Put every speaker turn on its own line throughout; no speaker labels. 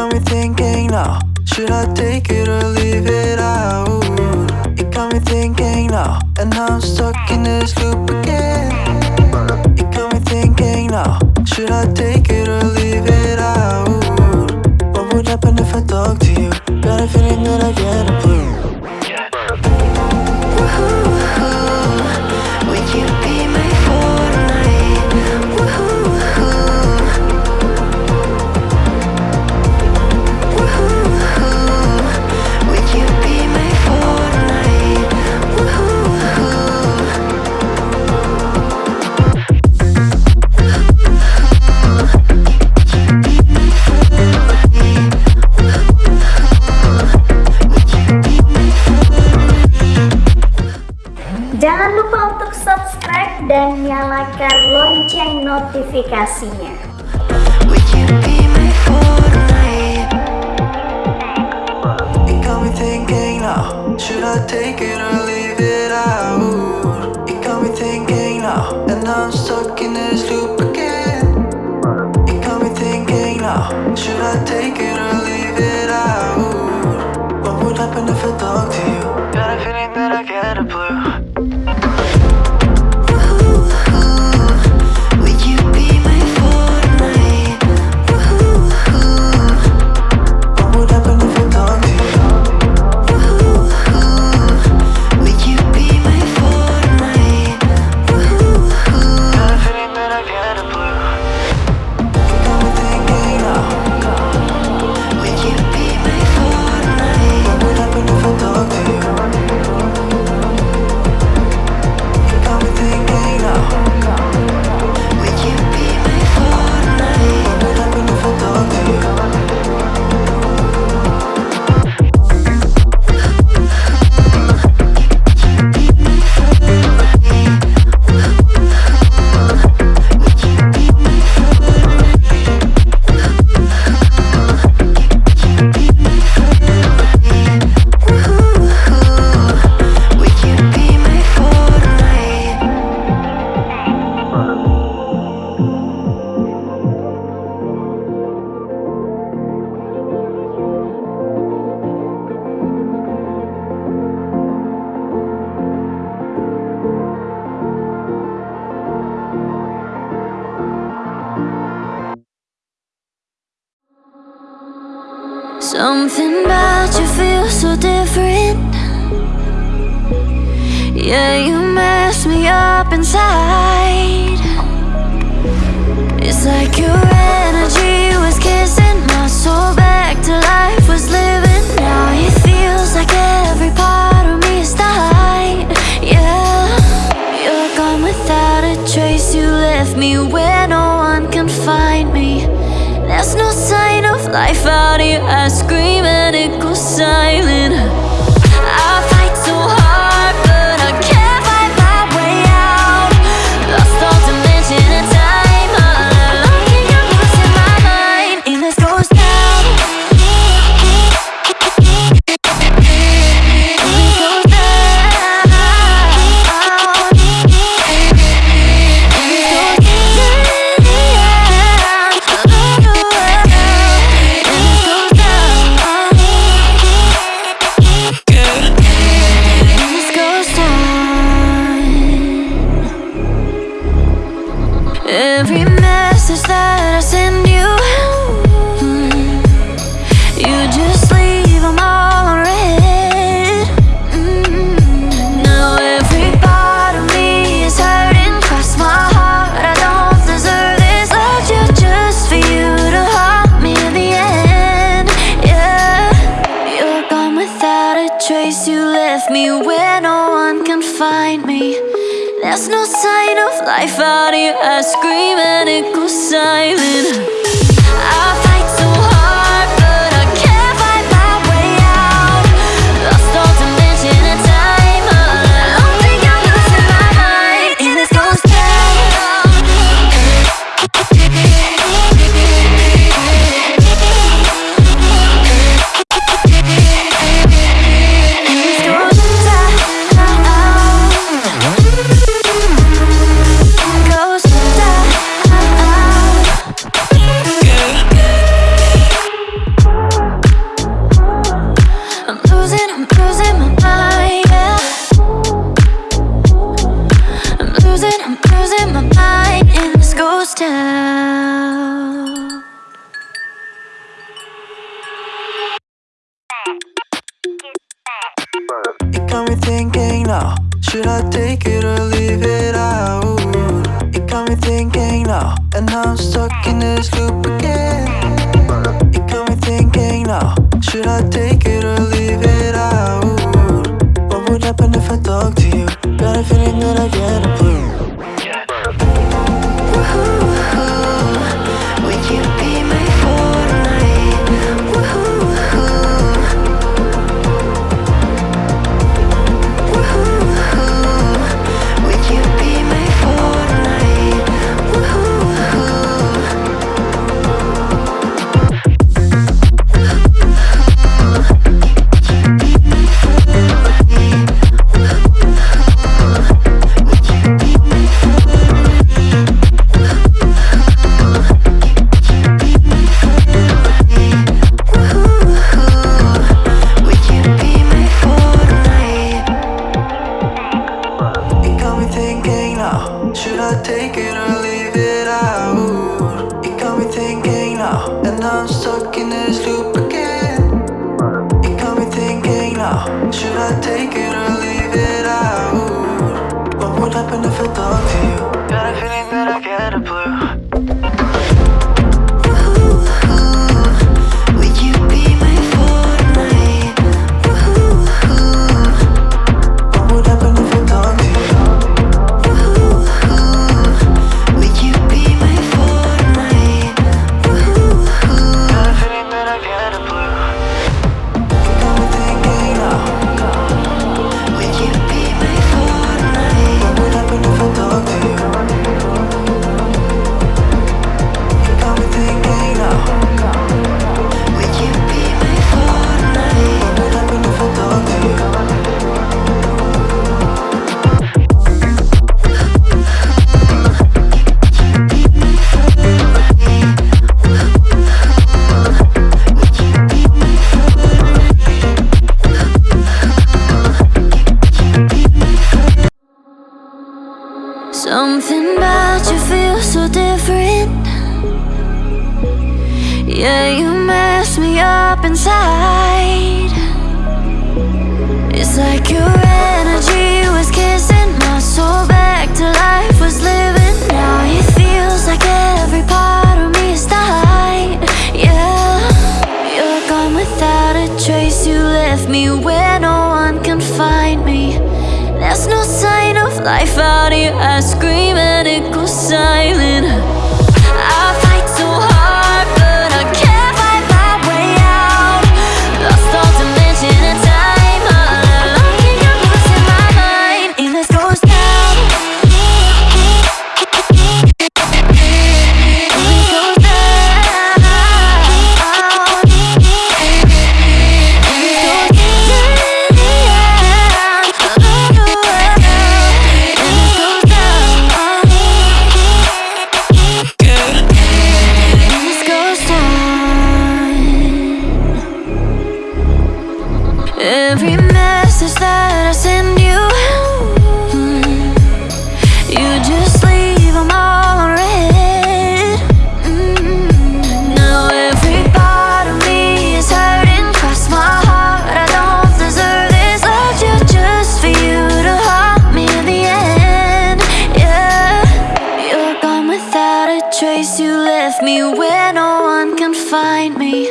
got me thinking now Should I take it or leave it out? It got me thinking now And now I'm stuck in this loop again It got me thinking now Should I take it or leave it out? What would happen if I talk to you? Got a feeling that I get a clue me thinking now Should I take it or leave it out? It got me thinking now And I'm stuck in this loop
so different. Yeah, you mess me up inside. It's like your energy was kissing my soul back to life, was living. Now it feels like every part of me is died. Yeah, you're gone without a trace. You left me where no one can find me. There's no sign life out here. I scream and it goes silent. I scream and it goes silent. I
Should I take it or
Something about you feels so different. Yeah, you mess me up inside. It's like your energy was kissing my soul back to life was living. Now it feels like every part of me is dying. Yeah, you're gone without a trace. You left me where no one can find me. There's no sign of life out ask where no one can find me.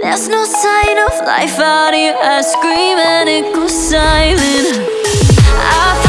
There's no sign of life out here I scream and it goes silent. I